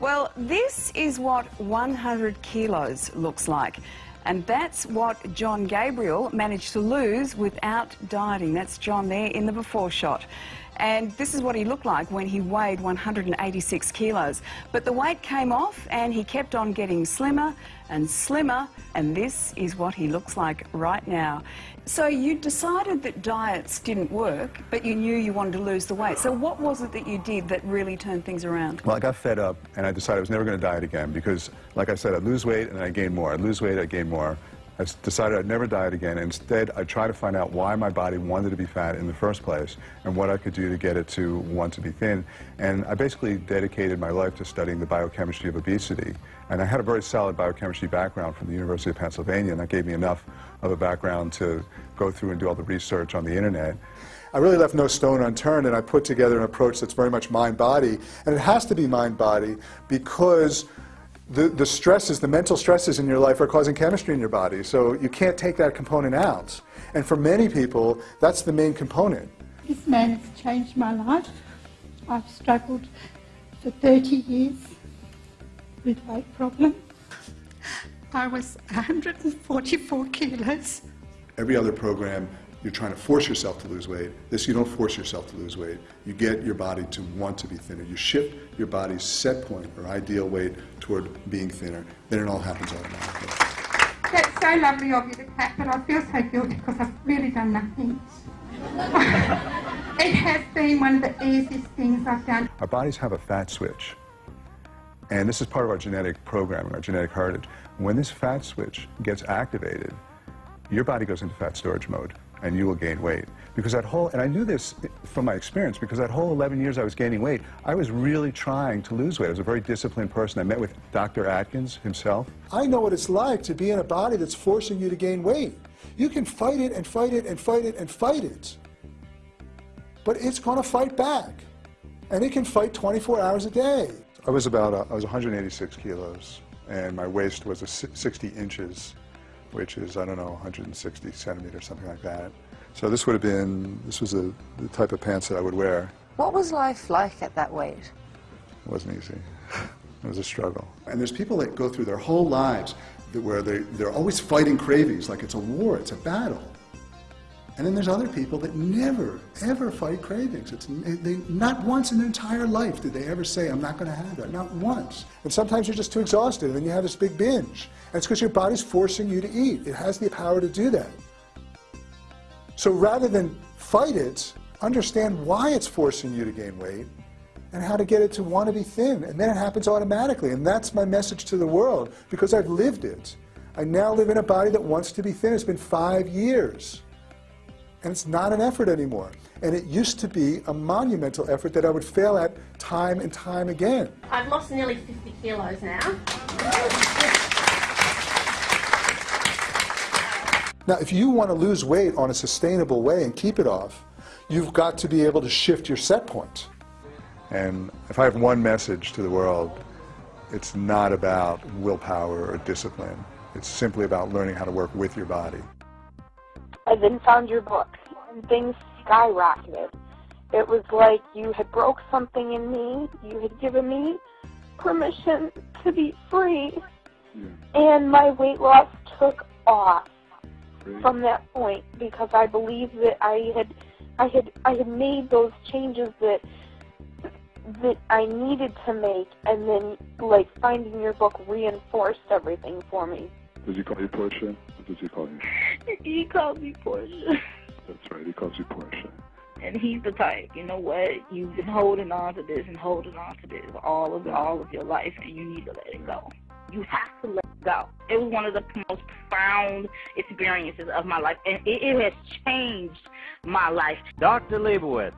Well, this is what 100 kilos looks like. And that's what John Gabriel managed to lose without dieting. That's John there in the before shot. And this is what he looked like when he weighed 186 kilos. But the weight came off and he kept on getting slimmer and slimmer. And this is what he looks like right now. So you decided that diets didn't work, but you knew you wanted to lose the weight. So what was it that you did that really turned things around? Well, I got fed up and I decided I was never going to diet again because, like I said, I'd lose weight and I gain more. I'd lose weight, I'd gain more. I decided I'd never diet again. Instead, I'd try to find out why my body wanted to be fat in the first place and what I could do to get it to want to be thin. And I basically dedicated my life to studying the biochemistry of obesity. And I had a very solid biochemistry background from the University of Pennsylvania, and that gave me enough of a background to go through and do all the research on the internet. I really left no stone unturned, and I put together an approach that's very much mind-body. And it has to be mind-body because the, the stresses, the mental stresses in your life are causing chemistry in your body. So you can't take that component out. And for many people, that's the main component. This man has changed my life. I've struggled for 30 years with weight problems. I was 144 kilos. Every other program you're trying to force yourself to lose weight. This, you don't force yourself to lose weight. You get your body to want to be thinner. You shift your body's set point or ideal weight toward being thinner. Then it all happens automatically. That's so lovely of you to clap, but I feel so guilty because I've really done nothing. it has been one of the easiest things I've done. Our bodies have a fat switch. And this is part of our genetic programming, our genetic heritage. When this fat switch gets activated, your body goes into fat storage mode and you will gain weight. Because that whole, and I knew this from my experience, because that whole 11 years I was gaining weight, I was really trying to lose weight. I was a very disciplined person. I met with Dr. Atkins himself. I know what it's like to be in a body that's forcing you to gain weight. You can fight it and fight it and fight it and fight it. But it's going to fight back. And it can fight 24 hours a day. I was about, uh, I was 186 kilos, and my waist was 60 inches which is, I don't know, 160 centimeters, something like that. So this would have been, this was a, the type of pants that I would wear. What was life like at that weight? It wasn't easy. It was a struggle. And there's people that go through their whole lives where they, they're always fighting cravings like it's a war, it's a battle. And then there's other people that never, ever fight cravings. It's, they, not once in their entire life did they ever say, I'm not going to have that. Not once. And sometimes you're just too exhausted, and then you have this big binge. And it's because your body's forcing you to eat. It has the power to do that. So rather than fight it, understand why it's forcing you to gain weight and how to get it to want to be thin. And then it happens automatically. And that's my message to the world because I've lived it. I now live in a body that wants to be thin. It's been five years. And it's not an effort anymore. And it used to be a monumental effort that I would fail at time and time again. I've lost nearly 50 kilos now. Now, if you want to lose weight on a sustainable way and keep it off, you've got to be able to shift your set point. And if I have one message to the world, it's not about willpower or discipline. It's simply about learning how to work with your body. I then found your book, and things skyrocketed. It was like you had broke something in me. You had given me permission to be free, and my weight loss took off Great. from that point because I believed that I had, I had, I had made those changes that that I needed to make, and then like finding your book reinforced everything for me. Does he call you Portia? What does he call you? he calls me Portia. That's right, he calls you Portia. And he's the type, you know what? You've been holding on to this and holding on to this all of all of your life, and you need to let it go. You have to let it go. It was one of the most profound experiences of my life, and it, it has changed my life. Dr. Leibowitz.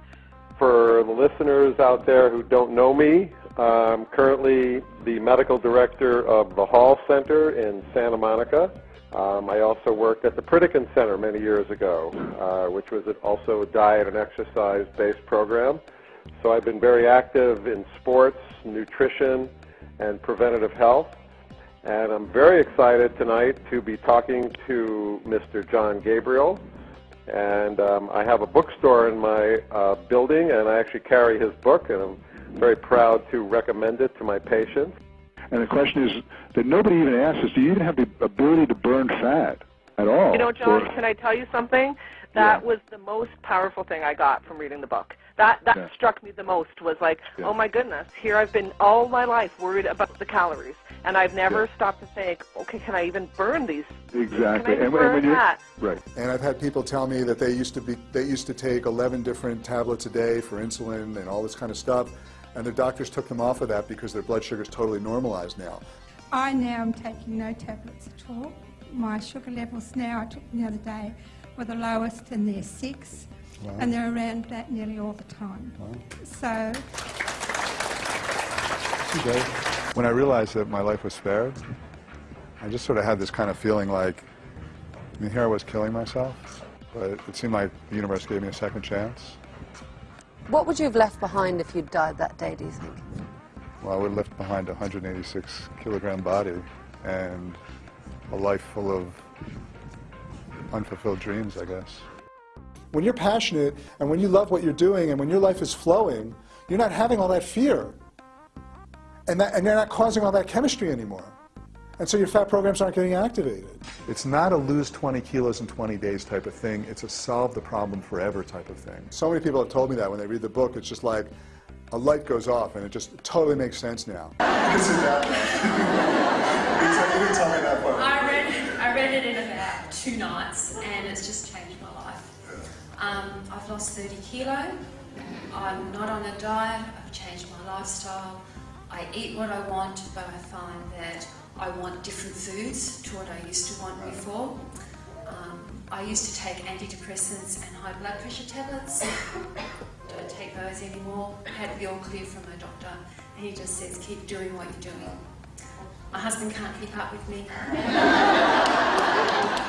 For the listeners out there who don't know me, I'm currently the medical director of the Hall Center in Santa Monica. Um, I also worked at the Pritikin Center many years ago, uh, which was also a diet and exercise-based program. So I've been very active in sports, nutrition, and preventative health. And I'm very excited tonight to be talking to Mr. John Gabriel. And um, I have a bookstore in my uh, building, and I actually carry his book, and I'm very proud to recommend it to my patients. And the question is that nobody even asks is, do you even have the ability to burn fat at all? You know, John, Or- can I tell you something? That Yeah. was the most powerful thing I got from reading the book. That that Yeah. struck me the most was like, Yeah. oh my goodness, here I've been all my life worried about the calories, and I've never Yeah. stopped to think, okay, can I even burn these? exactly. Can I and, and burn when you're that? right, And I've had people tell me that they used to be they used to take 11 different tablets a day for insulin and all this kind of stuff, and their doctors took them off of that because their blood sugar is totally normalized now. I now am taking no tablets at all. My sugar levels now, I took them the other day, were the lowest and they're six. And they're around that nearly all the time. So When I realized that my life was spared, I just sort of had this kind of feeling like, I mean, here I was killing myself, but it seemed like the universe gave me a second chance. What would you have left behind if you'd died that day, do you think? Well, I would have left behind a 186 kilogram body and a life full of unfulfilled dreams, I guess. When you're passionate and when you love what you're doing and when your life is flowing, you're not having all that fear. And, that, and you're not causing all that chemistry anymore. And so your fat programs aren't getting activated. It's not a lose 20 kilos in 20 days type of thing. It's a solve the problem forever type of thing. So many people have told me that when they read the book. It's just like a light goes off and it just totally makes sense now. You can sit down. you can tell me that part. I read, I read it in about two nights and it's just changed my life. Um, I've lost 30 kilo. I'm not on a diet. I've changed my lifestyle. I eat what I want, but I find that I want different foods to what I used to want before. Um, I used to take antidepressants and high blood pressure tablets. Don't take those anymore. I Had the all clear from my doctor, and he just says, keep doing what you're doing. My husband can't keep up with me.